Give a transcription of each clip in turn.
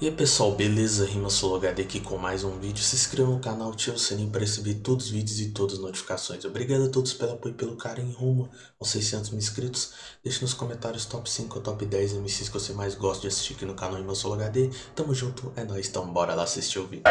E aí pessoal, beleza? Rima HD aqui com mais um vídeo. Se inscreva no canal, ative o sininho para receber todos os vídeos e todas as notificações. Obrigado a todos pelo apoio e pelo carinho rumo aos 600 mil inscritos. Deixe nos comentários top 5 ou top 10 MCs que você mais gosta de assistir aqui no canal Rima HD. Tamo junto, é nóis, então bora lá assistir o vídeo.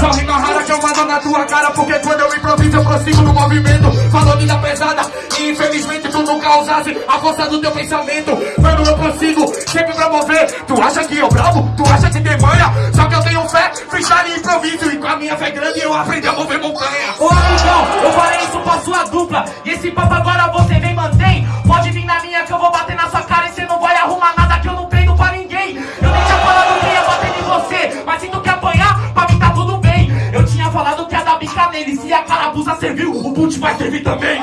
Só rima rara que eu mando na tua cara Porque quando eu improviso eu prossigo no movimento Falou pesada e infelizmente tu A força do teu pensamento Mano eu prossigo sempre Tu acha que eu bravo? Tu acha tem manha? Só que eu tenho fé, freestyle e improviso. E com a minha fé grande eu aprendi a mover montanha. Ô amigão, eu falei isso pra sua dupla. E esse papo agora você vem mantém. Pode vir na minha que eu vou bater na sua cara E cê não vai arrumar nada que eu não prendo pra ninguém. Eu nem tinha falado que ia bater em você Mas se tu quer apanhar, pra mim tá tudo bem. Eu tinha falado que ia dar bica nele Se a carabuça serviu, o boot vai servir também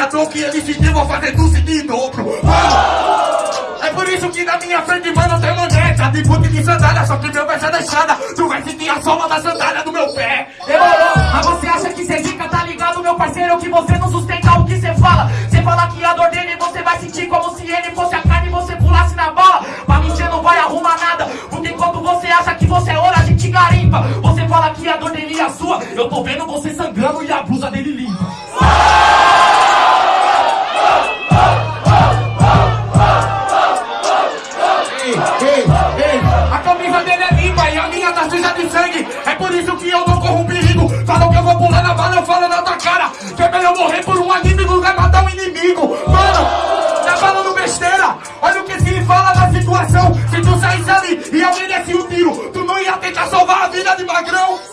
atacar E a dor que ele sentiu vou fazer tu sentir em dobro. É por isso que na minha frente, mano, tem maneta De boot de sandália, só que meu verso é deixada Tu vai sentir a sola da sandália do meu pé. Demorou, mas você acha que cê zica, tá ligado, meu parceiro? Que você não sustenta o que cê fala? Cê fala que a dor dele você vai sentir como se ele fosse a carne e você pulasse na bala Pra mim cê não vai arrumar nada Porque enquanto você acha que você é ouro, a gente garimpa. Você fala que a dor dele é sua Eu tô vendo você sangrando e a blusa dele limpa e alguém desse um tiro, tu não ia tentar salvar a vida de magrão.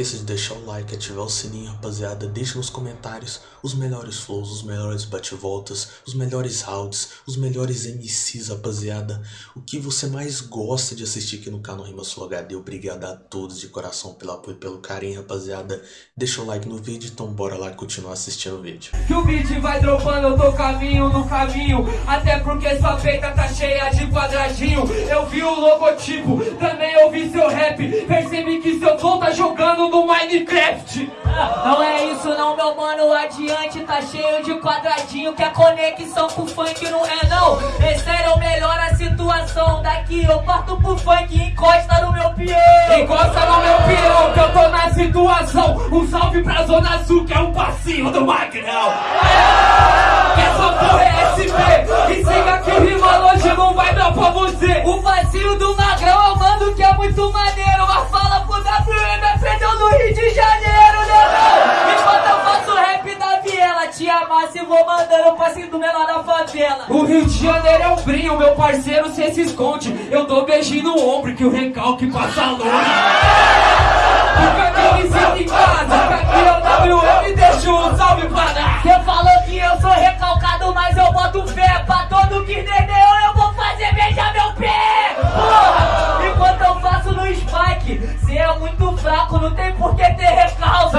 Esqueça de deixar o like, ativar o sininho, rapaziada. Deixe nos comentários os melhores flows, os melhores bate-voltas, os melhores rounds, os melhores MCs, rapaziada. O que você mais gosta de assistir aqui no canal Rima Sul HD. Obrigado a todos de coração pelo apoio e pelo carinho, rapaziada. Deixa o like no vídeo, então bora lá continuar assistindo o vídeo. Que o beat vai dropando, eu tô caminho no caminho Até porque sua peita tá cheia de quadradinho Eu vi o logotipo, também ouvi seu rap Percebi que seu flow tá jogando Minecraft. Não é isso não, meu mano, adiante tá cheio de quadradinho Que a conexão com o funk não é não. É sério, melhora a situação Daqui. Eu parto pro funk e encosta no meu peão. Encosta no meu peão que eu tô na situação. Um salve pra Zona Sul que é um passinho do Magrão. Que essa porra é SP E siga que o rima hoje não vai dar pra você. O vazio do de Janeiro, né não? Enquanto eu faço rap da viela Te amasse e vou mandando o passinho do menor da favela. O Rio de Janeiro é um brinho, meu parceiro cê se esconde. Eu dou beijinho no ombro que o recalque passa longe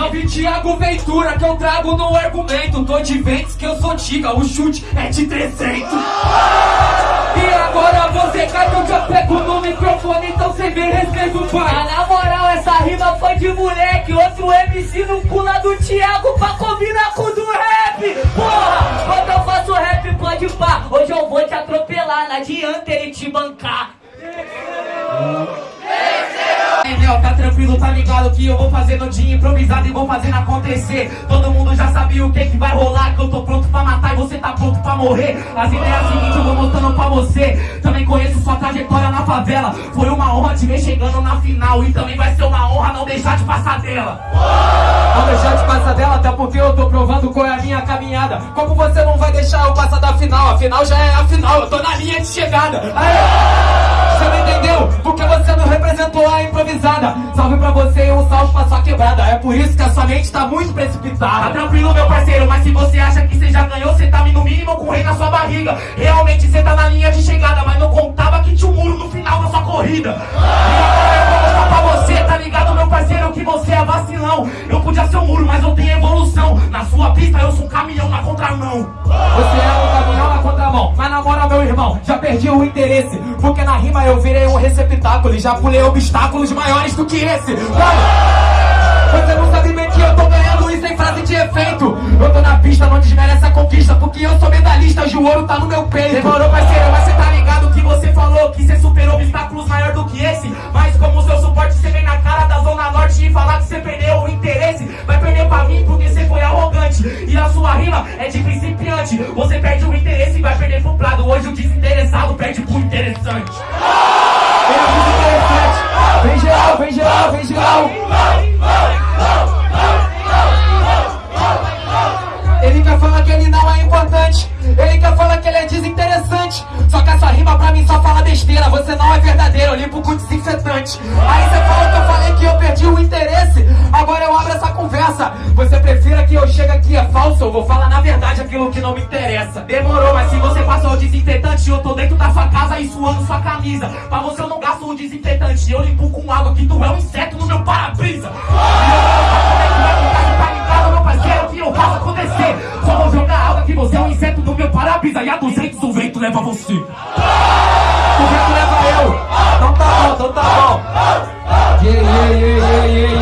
Salve Thiago Ventura que eu trago no argumento. Tô de ventes que eu sou tiga, o chute é de 300 E agora você cai que eu já pego no microfone Então cê vem respeito pai Ah, na moral, essa rima foi de moleque. Outro MC no pula do Thiago pra combinar com o do rap. Porra, quando eu faço rap pode pá. Hoje eu vou te atropelar, não adianta ele te bancar. Nel, tá tranquilo, tá ligado que eu vou fazer no dia improvisado e vou fazendo acontecer. Todo mundo já sabia o que que vai rolar, que eu tô pronto pra matar e você tá pronto pra morrer. As ideias seguintes eu vou mostrando pra você. Também conheço sua trajetória na favela. Foi uma honra te ver chegando na final e também vai ser uma honra não deixar de passar dela. Não deixar de passar dela, até porque eu tô provando qual é a minha caminhada. Como você não vai deixar eu passar da final? A final já é a final, eu tô na linha de chegada. Aê! Você não entendeu? Porque você não representou a improvisada. Salve pra você e um salve pra sua quebrada. É por isso que a sua mente tá muito Tá precipitada. tranquilo, meu parceiro, mas se você acha que você já ganhou, você tá no mínimo com o rei na sua barriga. Realmente você tá na linha de chegada, mas não contava que tinha um muro no final da sua corrida. E agora eu vou mostrar pra você, tá ligado, meu parceiro, que você é vacilão. Eu podia ser um muro, mas eu tenho evolução. Na sua pista eu sou um caminhão na contramão. Você é um caminhão na contramão. Mas na moral, meu irmão, já perdi o interesse. Porque na rima eu virei um receptáculo e já pulei obstáculos maiores do que esse. Mano, você não sabe bem que eu tô ganhando isso em frase de efeito. Eu tô na pista, não desmerece a conquista. Porque eu sou medalhista, o ouro tá no meu peito. Demorou, parceiro, mas você tá ligado que você falou que você superou obstáculos maior do que esse. Mas como seu suporte, você vem na cara da Zona Norte e falar que você perdeu o interesse. Vai perder pra mim porque você foi arrogante. E a sua rima é de principiante. Você perde o interesse prefira que eu chegue aqui é falso? Eu vou falar na verdade aquilo que não me interessa. Demorou, mas se você passou o desinfetante, eu tô dentro da sua casa e suando sua camisa. Pra você eu não gasto o desinfetante, eu limpo com água que tu é um inseto no meu para-brisa. E é tá ligado, meu parceiro, que eu faço acontecer. Só vou jogar água que você é um inseto no meu para-brisa e a 200 o vento leva você. O vento leva eu. Então tá bom, então tá bom. Yeah, yeah, yeah, yeah, yeah,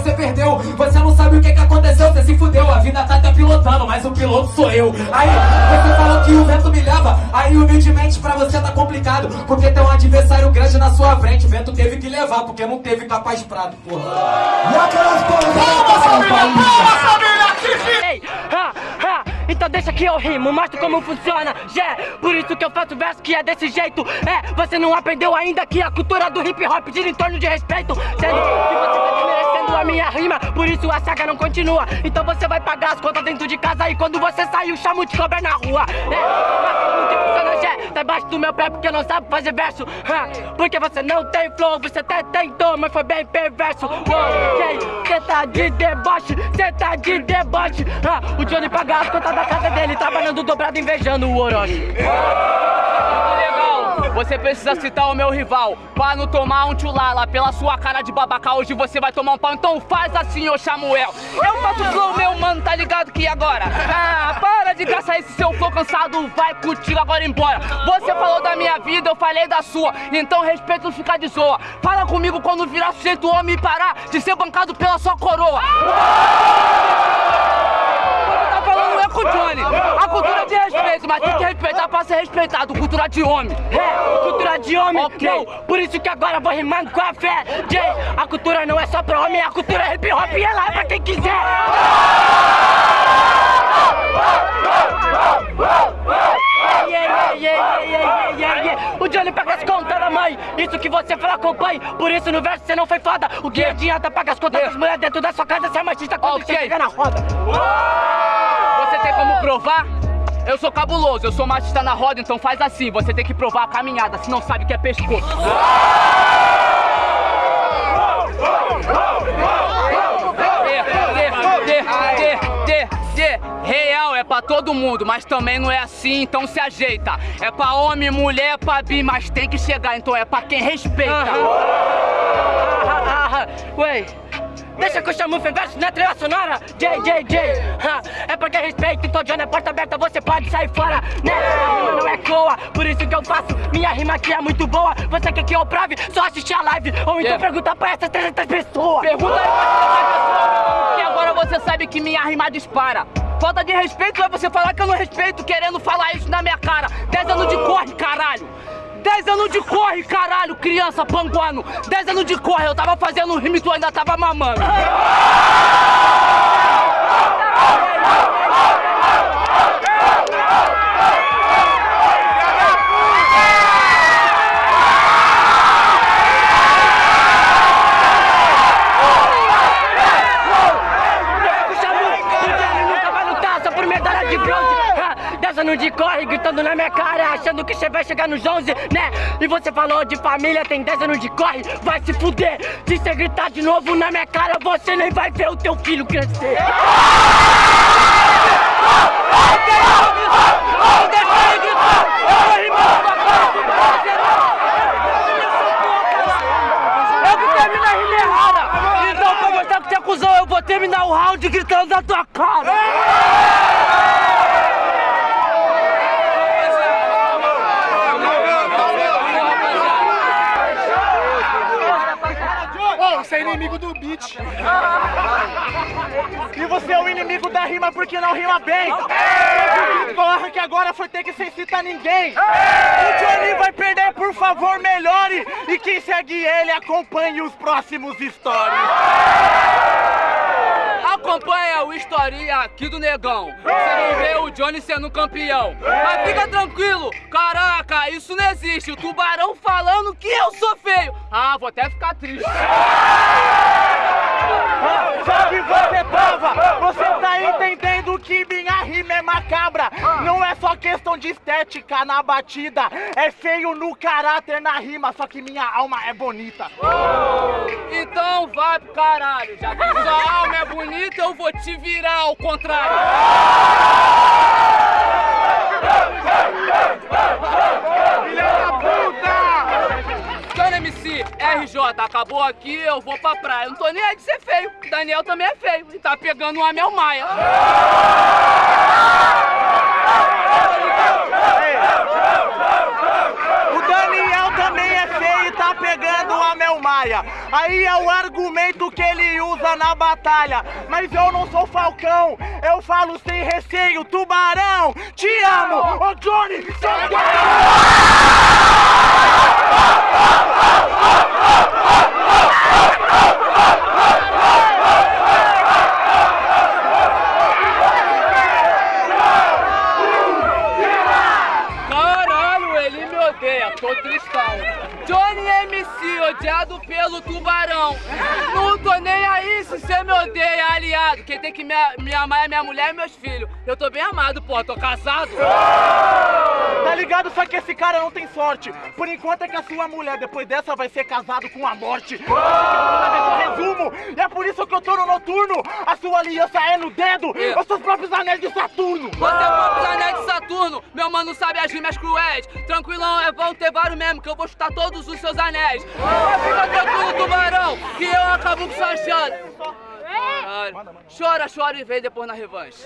você perdeu. Você não sabe o que que aconteceu, você se fudeu. A vida tá até pilotando, mas o piloto sou eu. Aí, você falou que o vento me leva, aí humildemente pra você tá complicado. Porque tem um adversário grande na sua frente. O vento teve que levar, porque não teve capaz prado, porra. E aquelas porra, Ei, ha, ha, então deixa que eu rimo, mostro como funciona, yeah, por isso que eu faço verso que é desse jeito, é, você não aprendeu ainda que a cultura do hip hop gira em torno de respeito, sendo que você tá a minha rima, por isso a saga não continua, então você vai pagar as contas dentro de casa e quando você sair o chamo de cobra na rua, é, tá embaixo do meu pé porque não sabe fazer verso, porque você não tem flow, você até tentou, mas foi bem perverso, ok, cê tá de deboche, cê tá de deboche, o Johnny paga as contas da casa dele, trabalhando dobrado, invejando o Orochi. Você precisa citar o meu rival. Pra não tomar um tchulala Pela sua cara de babaca. Hoje você vai tomar um pau. Então faz assim, ô Samuel. Eu faço flow, meu mano, tá ligado que agora? Ah, para de gastar esse seu flow cansado. Vai contigo agora embora. Você falou da minha vida, eu falei da sua. Então respeito não ficar de zoa. Fala comigo quando virar sujeito homem e parar De ser bancado pela sua coroa. é com o Johnny. A cultura de respeito, mas tem que respeitar pra ser respeitado. Cultura de homem. É, cultura de homem, Ok. não, por isso que agora vou rimando com a fé, Jay, a cultura não é só pra homem, a cultura é hip hop e ela é pra quem quiser. Yeah, yeah, yeah, yeah, yeah, yeah. O Johnny paga as contas da mãe, isso que você fala com o pai, por isso no verso você não foi foda. O que adianta pagar as contas das mulheres dentro da sua casa, você é machista quando Ok. você chega na roda. Você tem como provar? Eu sou cabuloso, eu sou machista na roda, então faz assim. Você tem que provar a caminhada, se não sabe o que é pescoço. Real é pra todo mundo, mas também não é assim, então se ajeita. É pra homem, mulher, pra bi, mas tem que chegar, então é pra quem respeita. Ah, ah, ah, Ué, deixa que eu chamo o verso na trilha sonora. J, J, J ah, É porque respeito, então Johnny é porta aberta, você pode sair fora Né, a rima não é coa, por isso que eu faço. Minha rima aqui é muito boa, você quer que eu prove? Só assistir a live, ou então Yeah. pergunta pra essas 300 pessoas. Pergunta aí pra essa pessoa, meu mano, que agora você sabe que minha rima dispara. Falta de respeito é você falar que eu não respeito querendo falar isso na minha cara. 10 anos de corre, caralho. 10 anos de corre, caralho, criança panguano. 10 anos de corre, eu tava fazendo um rime e tu ainda tava mamando. De corre, gritando na minha cara Achando que você vai chegar nos 11, né? E você falou de família, tem 10 anos de corre Vai se fuder, se você gritar de novo na minha cara Você nem vai ver o teu filho crescer. Então pra mostrar que você é Eu vou terminar o round gritando na tua cara Você é inimigo do beat. E você é o inimigo da rima porque não rima bem. O que agora foi ter que sem citar ninguém. O Johnny vai perder, por favor, melhore. E quem segue ele, acompanhe os próximos stories. Acompanha o historinha aqui do negão. Você vai ver o Johnny sendo campeão. Mas fica tranquilo, caraca, isso não existe. O tubarão falando que eu sou feio. Ah, vou até ficar triste. Só que você tava, você tá entendendo que minha rima é macabra. Não é só questão de estética na batida, é feio no caráter na rima, só que minha alma é bonita. Então vai pro caralho. Já que sua alma é bonita, eu vou te virar ao contrário. RJ, acabou aqui, eu vou pra praia. Eu não tô nem aí de ser feio. Daniel também é feio e tá pegando uma Mel Maia Daniel também é feio e tá pegando a Mel Maia. Aí é o argumento que ele usa na batalha. Mas eu não sou falcão, eu falo sem receio. Tubarão, te amo! Ô Johnny, seu Caralho, odeia, tô tristão. Johnny MC, odiado pelo tubarão. Não tô nem aí se você me odeia, aliado. Quem tem que me, me amar é minha mulher e meus filhos. Eu tô bem amado, pô, tô casado. Tá ligado? Só que esse cara não tem sorte. Por enquanto é que a sua mulher, depois dessa, vai ser casado com a morte. Resumo? É por isso que eu tô no noturno. A sua aliança é no dedo. Os seus próprios anéis de Saturno. Você é meu mano sabe as rimas cruéis. Tranquilão, é vão ter vários mesmo, que eu vou chutar todos os seus anéis. Mas fica tranquilo, tubarão, que eu acabo com sua chance. Caralho. Chora, chora e vem depois na revanche.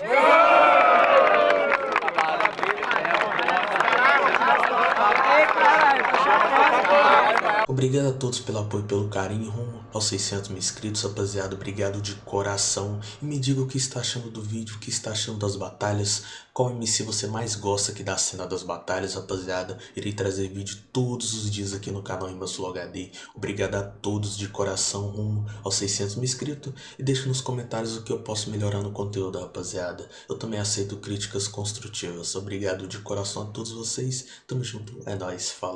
Obrigado a todos pelo apoio e pelo carinho rumo aos 600 mil inscritos, rapaziada. Obrigado de coração. E me diga o que está achando do vídeo, o que está achando das batalhas. Qual MC você mais gosta aqui da cena das batalhas, rapaziada. Irei trazer vídeo todos os dias aqui no canal Imbassul HD. Obrigado a todos de coração rumo aos 600 mil inscritos. E deixe nos comentários o que eu posso melhorar no conteúdo, rapaziada. Eu também aceito críticas construtivas. Obrigado de coração a todos vocês. Tamo junto. É nóis. Falou.